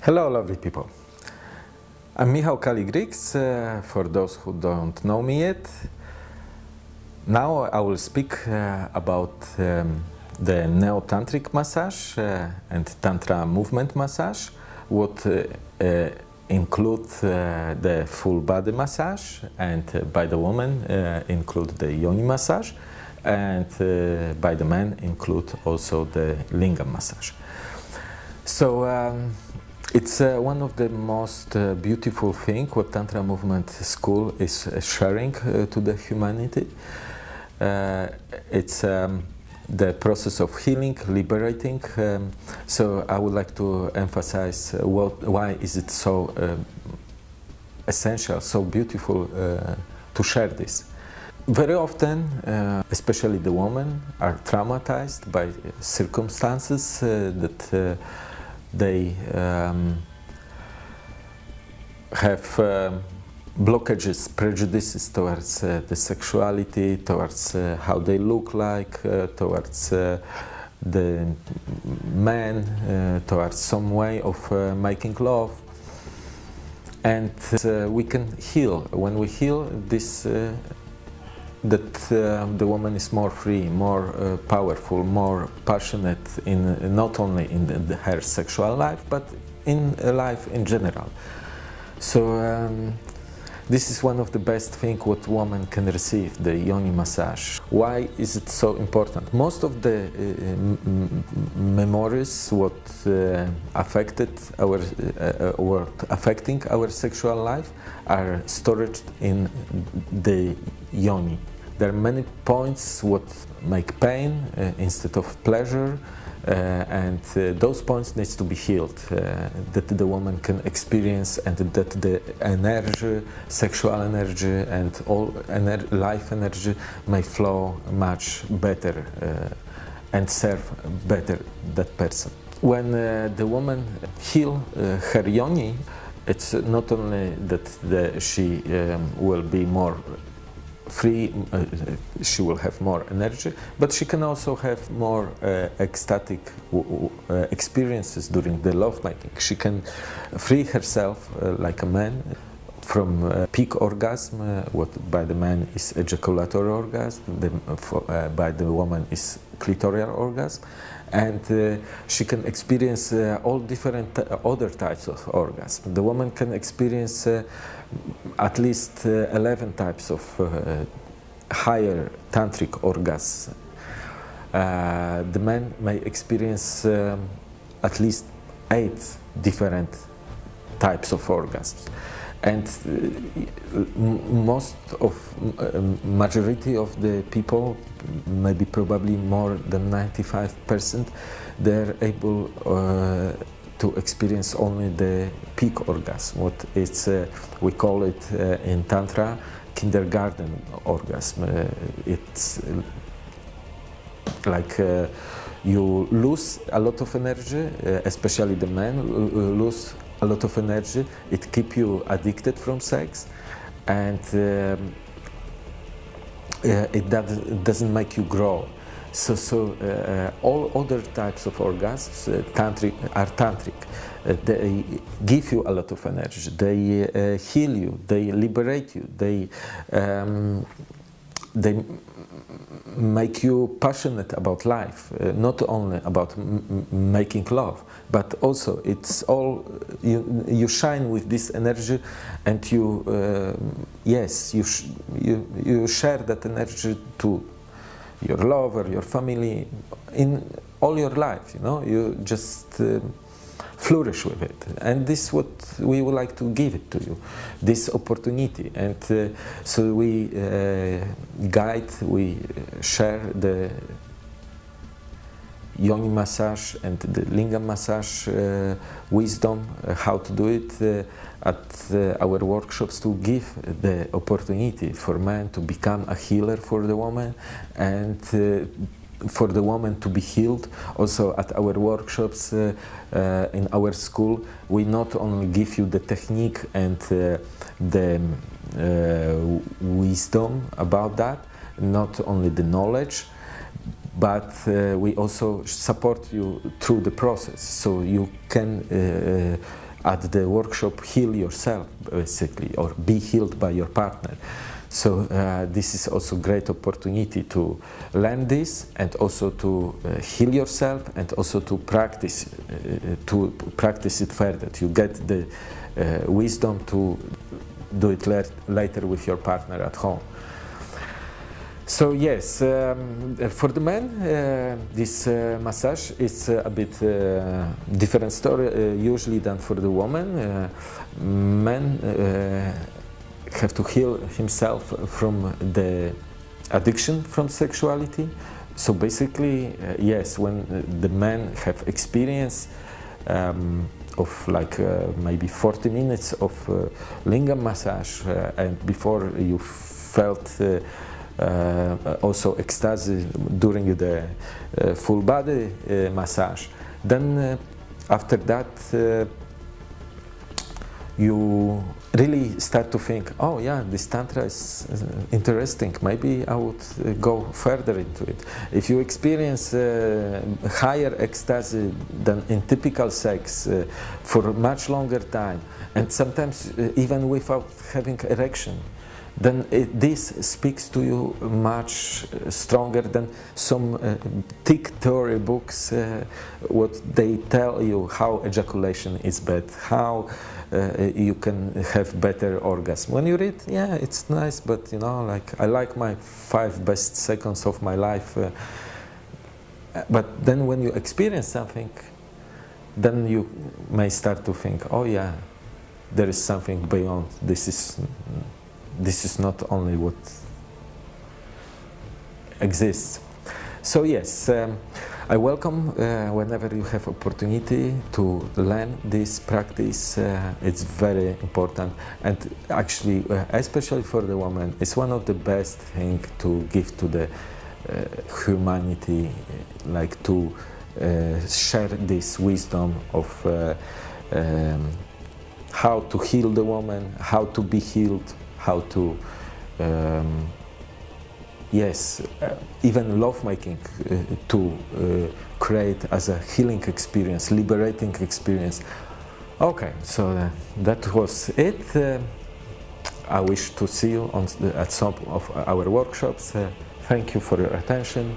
Hello, lovely people. I'm Michał Kaligrix, uh, for those who don't know me yet. Now I will speak uh, about um, the neo-tantric massage uh, and tantra movement massage, what uh, uh, include uh, the full body massage and by the woman include the yoni massage and by the man include also the lingam massage. So um, it's uh, one of the most uh, beautiful thing what Tantra Movement School is uh, sharing uh, to the humanity. Uh, it's um, the process of healing, liberating. Um, so I would like to emphasize uh, what, why is it so essential, so beautiful to share this. Very often, uh, especially the women, are traumatized by circumstances uh, that uh, they um, have um blockages, prejudices towards uh, the sexuality, towards uh, how they look like, uh, towards uh, the man, uh, towards some way of uh, making love. And uh, we can heal. When we heal, this uh, that uh, the woman is more free, more uh, powerful, more passionate in not only in the, the, her sexual life, but in uh, life in general. So um, this is one of the best things what woman can receive, the yoni massage. Why is it so important? Most of the uh, memories what uh, affected our, uh, what affecting our sexual life are stored in the yoni. There are many points what make pain uh, instead of pleasure, uh, and uh, those points needs to be healed. Uh, that the woman can experience, and that the energy, sexual energy, and all ener life energy may flow much better and serve better that person. When the woman heal her yoni, it's not only that the, she um, will be more free, uh, she will have more energy, but she can also have more uh, ecstatic uh, experiences during the lovemaking. She can free herself uh, like a man from uh, peak orgasm, uh, what by the man is ejaculatory orgasm, the, for, by the woman is clitoral orgasm, and uh, she can experience uh, all different uh, other types of orgasm. The woman can experience at least 11 types of higher tantric orgasms. the man may experience um, at least eight different types of orgasms and uh, most of uh, majority of the people maybe probably more than 95 percent they're able uh, to experience only the peak orgasm what it's uh, we call it uh, in tantra kindergarten orgasm. Uh, it's like you lose a lot of energy especially the men lose a lot of energy, it keeps you addicted from sex, and um, uh, it, does, it doesn't make you grow. So, so uh, all other types of orgasms uh, tantric, are tantric. Uh, they give you a lot of energy. They uh, heal you. They liberate you. They um, they make you passionate about life, uh, not only about making love, but also it's all you, you shine with this energy, and you uh, yes you, you you share that energy to your lover, your family, in all your life. You know, you just. Uh, flourish with it. And this is what we would like to give it to you, this opportunity. And uh, so we uh, guide, we share the yoni massage and the lingam massage uh, wisdom, uh, how to do it uh, at uh, our workshops to give the opportunity for man to become a healer for the woman and for the woman to be healed. Also at our workshops uh, uh, in our school, we not only give you the technique and uh, the uh, wisdom about that, not only the knowledge, but uh, we also support you through the process. So you can uh, at the workshop heal yourself basically or be healed by your partner. So uh, this is also great opportunity to learn this and also to uh, heal yourself and also to practice uh, to practice it further. You get the uh, wisdom to do it later with your partner at home. So yes, um, for the men, uh, this uh, massage is uh, a bit uh, different story uh, usually than for the woman. Men have to heal himself from the addiction from sexuality. So basically, yes, when the men have experience um, of like maybe 40 minutes of lingam massage, and before you felt uh, also ecstasy during the uh, full body uh, massage. Then after that you really start to think, oh yeah, this tantra is interesting. Maybe I would uh, go further into it. If you experience uh, higher ecstasy than in typical sex uh, for much longer time, and sometimes even without having erection, then it, this speaks to you much uh, stronger than some uh, thick theory books, uh, what they tell you how ejaculation is bad, how uh, you can have better orgasm. When you read, yeah, it's nice, but you know, like I like my five best seconds of my life. Uh, but then when you experience something, then you may start to think, oh yeah, there is something beyond. This is this is not only what exists. So yes, um, I welcome uh, whenever you have opportunity to learn this practice. Uh, it's very important and actually, uh, especially for the woman, it's one of the best thing to give to the uh, humanity, like to uh, share this wisdom of uh, um, how to heal the woman, how to be healed, how to um, yes uh, even lovemaking uh, to uh, create as a healing experience liberating experience. Okay so uh, that was it. Uh, I wish to see you on the, at some of our workshops. Thank you for your attention